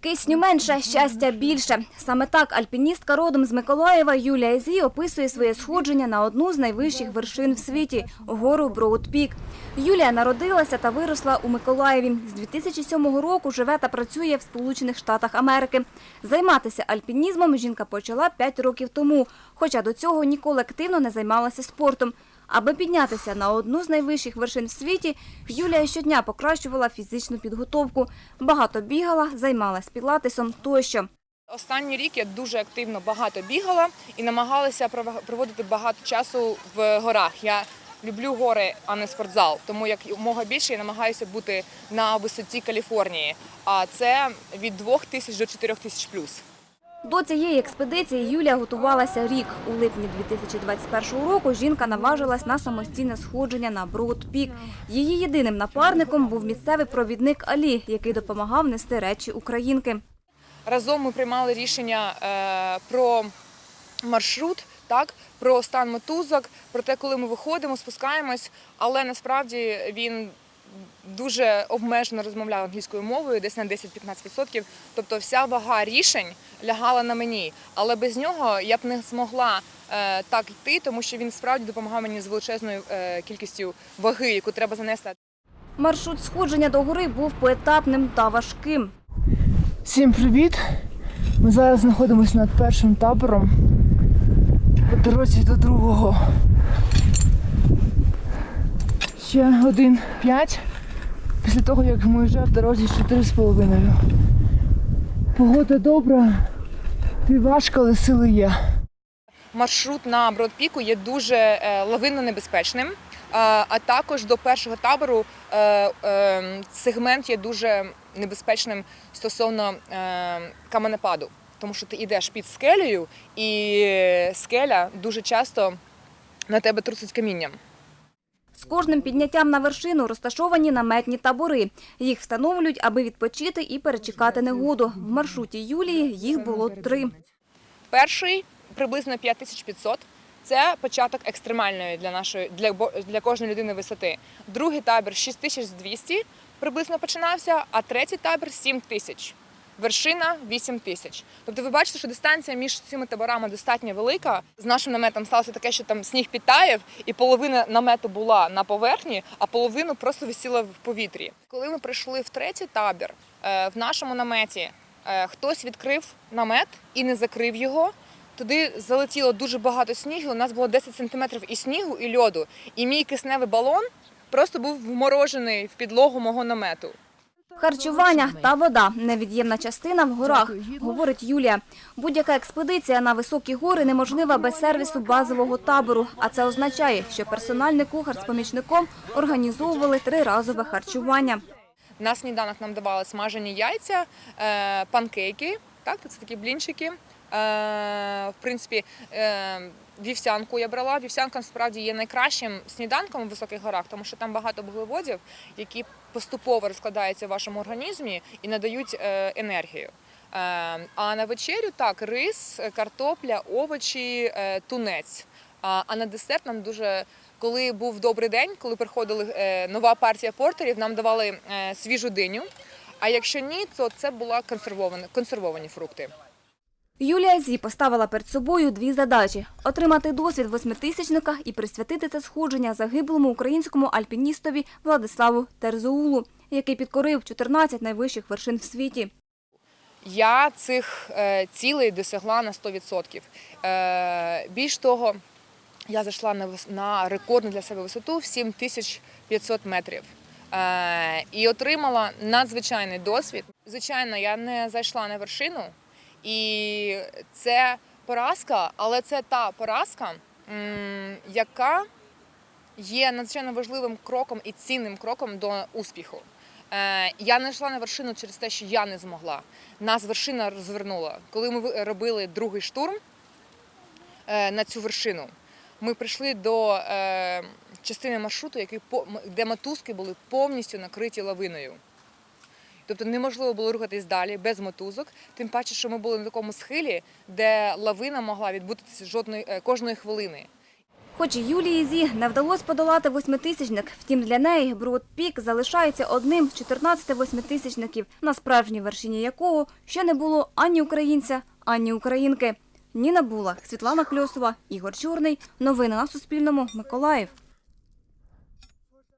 Кисню менше, щастя більше. Саме так альпіністка родом з Миколаєва Юлія Зі описує своє сходження на одну з найвищих вершин в світі – гору Броудпік. Юлія народилася та виросла у Миколаєві. З 2007 року живе та працює в Сполучених Штатах Америки. Займатися альпінізмом жінка почала 5 років тому, хоча до цього ніколи активно не займалася спортом. Аби піднятися на одну з найвищих вершин в світі, Юлія щодня покращувала фізичну підготовку. Багато бігала, займалась пілатесом тощо. Останній рік я дуже активно багато бігала і намагалася пров- проводити багато часу в горах. Я люблю гори, а не спортзал. Тому як мога більше я намагаюся бути на висоті Каліфорнії. А це від 2 тисяч до 4 тисяч плюс. До цієї експедиції Юлія готувалася рік. У липні 2021 року жінка наважилась на самостійне сходження на Броуд-Пік. Її єдиним напарником був місцевий провідник Алі, який допомагав нести речі українки. Разом ми приймали рішення е, про маршрут, так, про стан мотузок, про те, коли ми виходимо, спускаємось, але насправді він дуже обмежено розмовляв англійською мовою, десь на 10-15%. Тобто вся вага рішень лягала на мені. Але без нього я б не змогла е, так йти, тому що він справді допомагав мені з величезною е, кількістю ваги, яку треба занести. Маршрут сходження до гори був поетапним та важким. Всім привіт! Ми зараз знаходимося над першим табором по дорозі до другого. Ще один п'ять. Після того, як ми вже в дорозі чотири з половиною. Погода добра, і важко, але сили є. маршрут на Бродпіку є дуже е, лавинно небезпечним. А також до першого табору е, е, сегмент є дуже небезпечним стосовно каменепаду, тому що ти йдеш під скелею, і скеля дуже часто на тебе трусить камінням. З кожним підняттям на вершину розташовані наметні табори. Їх встановлюють, аби відпочити і перечекати негоду. В маршруті Юлії їх було три. Перший приблизно 5500. Це початок екстремальної для нашої для, для кожної людини висоти. Другий табір 6200 приблизно починався, а третій табір 7000. Вершина 8 тисяч. Тобто ви бачите, що дистанція між цими таборами достатньо велика. З нашим наметом сталося таке, що там сніг підтаяв, і половина намету була на поверхні, а половину просто висіла в повітрі. Коли ми прийшли в третій табір, е, в нашому наметі е, хтось відкрив намет і не закрив його. Туди залетіло дуже багато снігу. У нас було 10 сантиметрів і снігу, і льоду. І мій кисневий балон просто був вморожений в підлогу мого намету. Харчування та вода – невід'ємна частина в горах, говорить Юлія. Будь-яка експедиція на високі гори неможлива без сервісу базового табору. А це означає, що персональний кухар з помічником організовували триразове харчування. На сніданок нам давали смажені яйця, е, панкейки, так, це такі блінчики. Е, В принципі, е, вівсянку я брала. Вівсянка насправді є найкращим сніданком у високих горах, тому що там багато вуглеводів, які поступово розкладаються в вашому організмі і надають е, енергію. А на вечерю так, рис, картопля, овочі, тунець. А на десерт нам дуже, коли був добрий день, коли приходила нова партія портерів, нам давали свіжу диню. А якщо ні, то це була консервовані, консервовані фрукти. Юлія Зі поставила перед собою дві задачі – отримати досвід восьмитисячника і присвятити це сходження загиблому українському альпіністові Владиславу Терзоулу, який підкорив 14 найвищих вершин в світі. Я цих е, цілей досягла на 100%. Е, більш того, я зайшла на, рекордну для себе висоту в 7500 метрів. Е, і отримала надзвичайний досвід. Звичайно, я не зайшла на вершину, і це поразка, але це та поразка, яка є надзвичайно важливим кроком і цінним кроком до успіху. Е, Я не йшла на вершину через те, що я не змогла. Нас вершина розвернула. Коли ми робили другий штурм е, на цю вершину, ми прийшли до е, частини маршруту, де мотузки були повністю накриті лавиною. Тобто неможливо було рухатись далі без мотузок, тим паче, що ми були на такому схилі, де лавина могла відбутися жодної е, кожної хвилини. Хоч Юлії Зі не вдалося подолати восьмитисячник, втім для неї Бруд Пік залишається одним з 14 восьмитисячників, на справжній вершині якого ще не було ані українця, ані українки. Ніна Була, Світлана Кльосова, Ігор Чорний. Новини на Суспільному. Миколаїв.